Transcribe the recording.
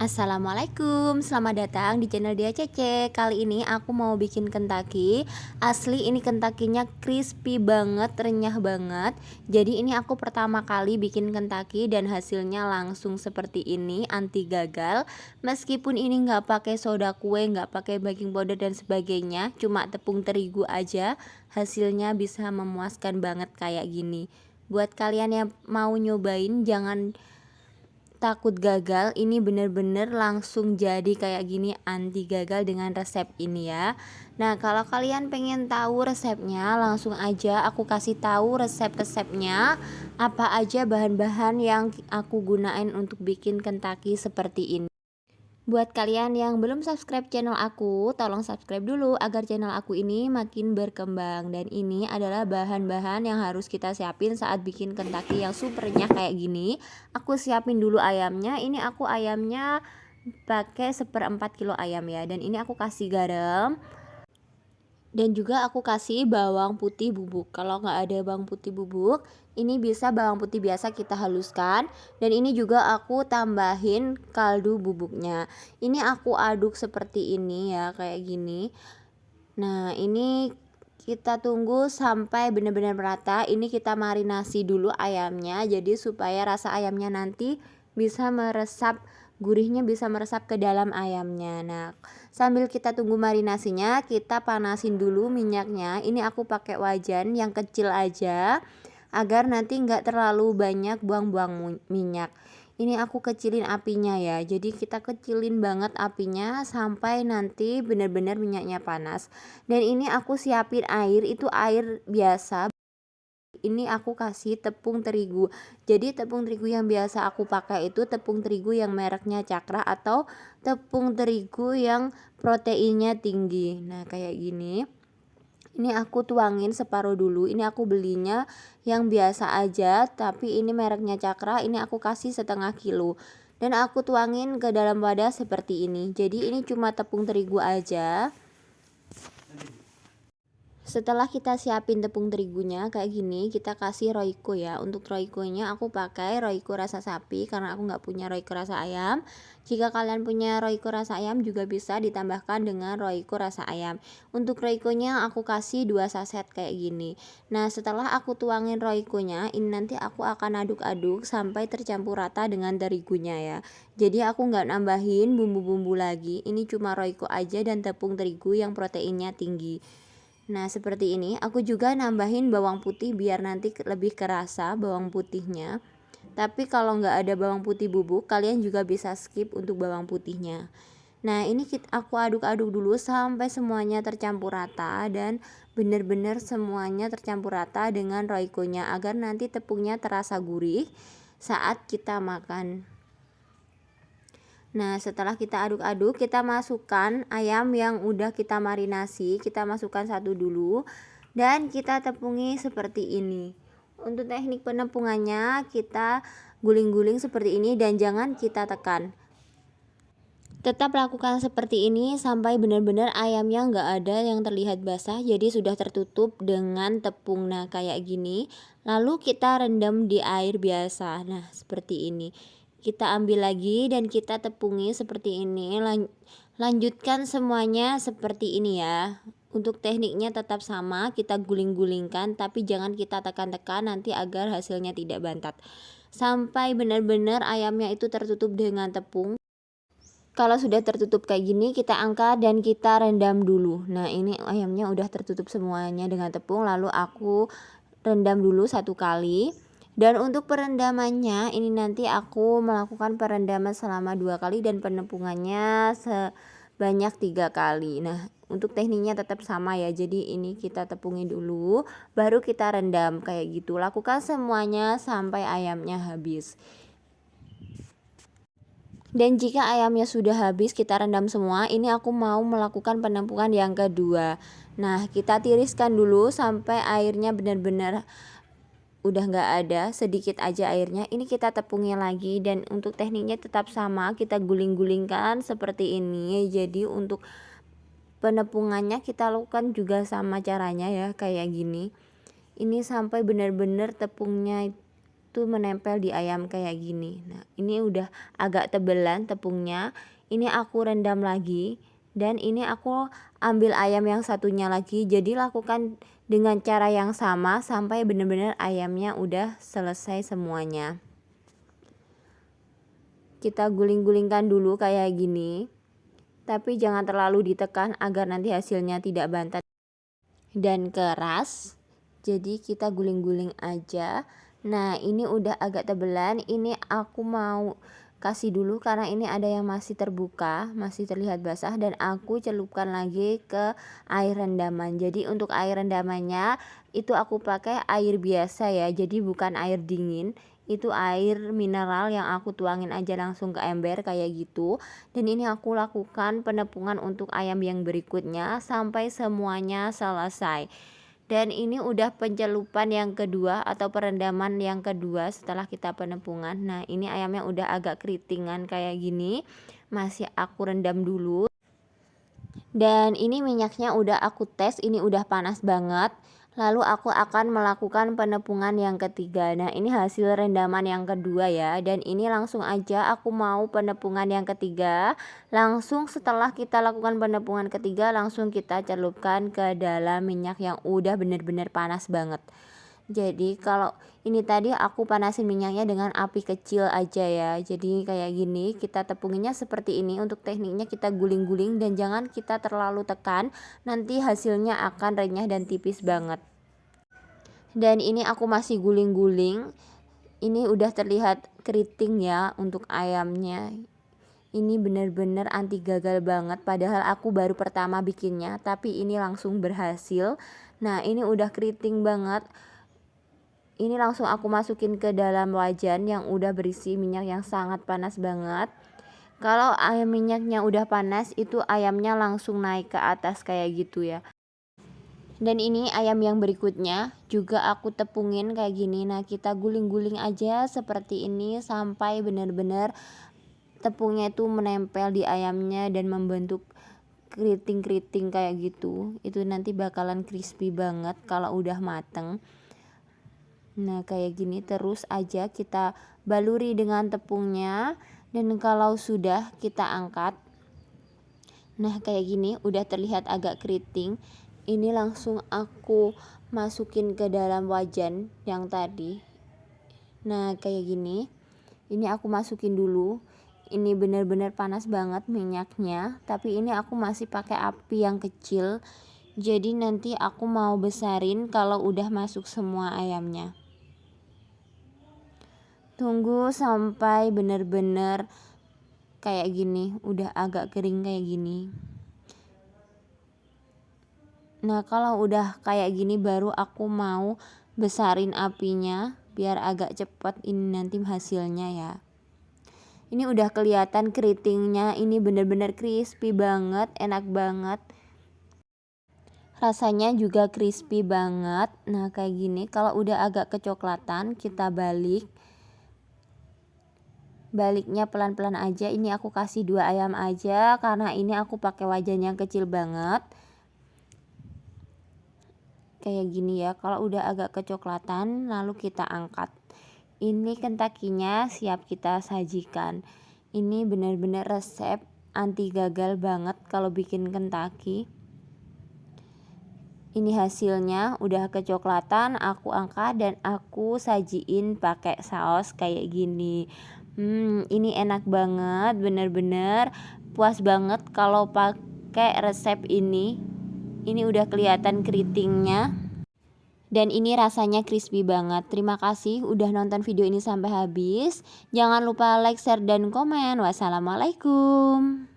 Assalamualaikum, selamat datang di channel Dia Cece. Kali ini aku mau bikin kentaki. Asli ini kentakinya crispy banget, renyah banget. Jadi ini aku pertama kali bikin kentaki dan hasilnya langsung seperti ini Anti gagal. Meskipun ini nggak pakai soda kue, nggak pakai baking powder dan sebagainya Cuma tepung terigu aja Hasilnya bisa memuaskan banget kayak gini. Buat kalian yang mau nyobain jangan takut gagal ini bener-bener langsung jadi kayak gini anti gagal dengan resep ini ya. Nah kalau kalian pengen tahu resepnya langsung aja aku kasih tahu resep-resepnya. Apa aja bahan-bahan yang aku gunain untuk bikin kentaki seperti ini Buat kalian yang belum subscribe channel aku, tolong subscribe dulu agar channel aku ini makin berkembang. Dan ini adalah bahan-bahan yang harus kita siapin saat bikin kentaki yang supernya kayak gini. Aku siapin dulu ayamnya. Ini aku ayamnya pakai seperempat kilo ayam ya. Dan ini aku kasih garam, dan juga aku kasih bawang putih bubuk. Kalau nggak ada bawang putih bubuk ini bisa bawang putih biasa kita haluskan. Dan ini juga aku tambahin kaldu bubuknya. Ini aku aduk seperti ini ya kayak gini. Nah ini kita tunggu sampai benar-benar merata. Ini kita marinasi dulu ayamnya jadi supaya rasa ayamnya nanti bisa meresap gurihnya bisa meresap ke dalam ayamnya. Nah sambil kita tunggu marinasinya kita panasin dulu minyaknya. Ini aku pakai wajan yang kecil aja agar nanti nggak terlalu banyak buang-buang minyak. Ini aku kecilin apinya ya. Jadi kita kecilin banget apinya sampai nanti benar-benar minyaknya panas. Dan ini aku siapin air itu air biasa ini aku kasih tepung terigu. Jadi tepung terigu yang biasa aku pakai itu tepung terigu yang mereknya cakra atau tepung terigu yang proteinnya tinggi. Nah kayak gini. Ini aku tuangin separuh dulu. Ini aku belinya yang biasa aja tapi ini mereknya cakra. Ini aku kasih setengah kilo. Dan aku tuangin ke dalam wadah seperti ini. Jadi ini cuma tepung terigu aja setelah kita siapin tepung terigunya kayak gini kita kasih roiko ya. Untuk roikonya aku pakai roiko rasa sapi karena aku nggak punya roiko rasa ayam. Jika kalian punya roiko rasa ayam juga bisa ditambahkan dengan roiko rasa ayam. Untuk roikonya aku kasih dua saset kayak gini. Nah setelah aku tuangin roikonya ini nanti aku akan aduk-aduk sampai tercampur rata dengan terigunya ya. Jadi aku nggak nambahin bumbu-bumbu lagi. Ini cuma roiko aja dan tepung terigu yang proteinnya tinggi Nah seperti ini aku juga nambahin bawang putih biar nanti lebih kerasa bawang putihnya. Tapi kalau nggak ada bawang putih bubuk kalian juga bisa skip untuk bawang putihnya. Nah ini aku aduk-aduk dulu sampai semuanya tercampur rata dan benar-benar semuanya tercampur rata dengan roikonya agar nanti tepungnya terasa gurih saat kita makan Nah setelah kita aduk-aduk kita masukkan ayam yang udah kita marinasi. Kita masukkan satu dulu Dan kita tepungi seperti ini. Untuk teknik penepungannya kita guling-guling seperti ini dan jangan kita tekan. Tetap lakukan seperti ini sampai benar-benar ayamnya nggak ada yang terlihat basah Jadi sudah tertutup dengan tepung. Nah kayak gini. Lalu kita rendam di air biasa. Nah seperti ini kita ambil lagi dan kita tepungi seperti ini. Lan lanjutkan semuanya seperti ini ya. Untuk tekniknya tetap sama kita guling-gulingkan tapi jangan kita tekan-tekan nanti agar hasilnya tidak bantat. Sampai benar-benar ayamnya itu tertutup dengan tepung. Kalau sudah tertutup kayak gini kita angkat dan kita rendam dulu. Nah ini ayamnya udah tertutup semuanya dengan tepung lalu aku rendam dulu satu kali dan untuk perendamannya ini nanti aku melakukan perendaman selama dua kali dan penepungannya sebanyak tiga kali. Nah untuk tekniknya tetap sama ya. Jadi ini kita tepungi dulu baru kita rendam. Kayak gitu lakukan semuanya sampai ayamnya habis. Dan jika ayamnya sudah habis kita rendam semua. Ini aku mau melakukan penampungan yang kedua. Nah kita tiriskan dulu sampai airnya benar-benar udah nggak ada sedikit aja airnya ini kita tepungi lagi dan untuk tekniknya tetap sama kita guling-gulingkan seperti ini. Jadi untuk penepungannya kita lakukan juga sama caranya ya kayak gini. Ini sampai benar-benar tepungnya tuh menempel di ayam kayak gini. Nah ini udah agak tebelan tepungnya. Ini aku rendam lagi dan ini aku ambil ayam yang satunya lagi. Jadi lakukan dengan cara yang sama sampai benar-benar ayamnya udah selesai semuanya. Kita guling-gulingkan dulu kayak gini tapi jangan terlalu ditekan agar nanti hasilnya tidak bantat dan keras. Jadi kita guling-guling aja. Nah ini udah agak tebelan. Ini aku mau kasih dulu karena ini ada yang masih terbuka masih terlihat basah dan aku celupkan lagi ke air rendaman. Jadi untuk air rendamannya itu aku pakai air biasa ya jadi bukan air dingin. Itu air mineral yang aku tuangin aja langsung ke ember kayak gitu. Dan ini aku lakukan penepungan untuk ayam yang berikutnya sampai semuanya selesai dan ini udah pencelupan yang kedua atau perendaman yang kedua setelah kita penepungan nah ini ayamnya udah agak keritingan kayak gini. Masih aku rendam dulu. Dan ini minyaknya udah aku tes ini udah panas banget Lalu aku akan melakukan penepungan yang ketiga. Nah ini hasil rendaman yang kedua ya. Dan ini langsung aja aku mau penepungan yang ketiga. Langsung setelah kita lakukan penepungan ketiga Langsung kita celupkan ke dalam minyak yang udah bener-bener panas banget jadi kalau ini tadi aku panasin minyaknya dengan api kecil aja ya. Jadi kayak gini kita tepunginya seperti ini. Untuk tekniknya kita guling-guling dan jangan kita terlalu tekan. Nanti hasilnya akan renyah dan tipis banget. Dan ini aku masih guling-guling. Ini udah terlihat keriting ya untuk ayamnya. Ini bener-bener anti gagal banget. Padahal aku baru pertama bikinnya tapi ini langsung berhasil. Nah ini udah keriting banget ini langsung aku masukin ke dalam wajan yang udah berisi minyak yang sangat panas banget. Kalau ayam minyaknya udah panas itu ayamnya langsung naik ke atas kayak gitu ya. Dan ini ayam yang berikutnya juga aku tepungin kayak gini. Nah kita guling-guling aja seperti ini sampai benar-benar tepungnya itu menempel di ayamnya dan membentuk keriting-keriting kayak gitu. Itu nanti bakalan crispy banget kalau udah mateng Nah kayak gini terus aja kita baluri dengan tepungnya. Dan kalau sudah kita angkat Nah kayak gini udah terlihat agak keriting. Ini langsung aku masukin ke dalam wajan yang tadi. Nah kayak gini. Ini aku masukin dulu. Ini benar-benar panas banget minyaknya tapi ini aku masih pakai api yang kecil. Jadi nanti aku mau besarin kalau udah masuk semua ayamnya tunggu sampai bener-bener kayak gini udah agak kering kayak gini. Nah kalau udah kayak gini baru aku mau besarin apinya biar agak cepat ini nanti hasilnya ya. Ini udah kelihatan keritingnya ini bener-bener crispy banget enak banget. Rasanya juga crispy banget. Nah kayak gini kalau udah agak kecoklatan kita balik baliknya pelan-pelan aja ini aku kasih dua ayam aja karena ini aku pakai wajan yang kecil banget. Kayak gini ya kalau udah agak kecoklatan lalu kita angkat. Ini kentakinya siap kita sajikan. Ini benar-benar resep anti gagal banget kalau bikin kentaki. Ini hasilnya udah kecoklatan aku angkat dan aku sajiin pakai saus kayak gini Hmm, ini enak banget, bener-bener puas banget kalau pakai resep ini. Ini udah kelihatan keritingnya. Dan ini rasanya crispy banget. Terima kasih udah nonton video ini sampai habis. Jangan lupa like, share, dan komen. Wassalamualaikum.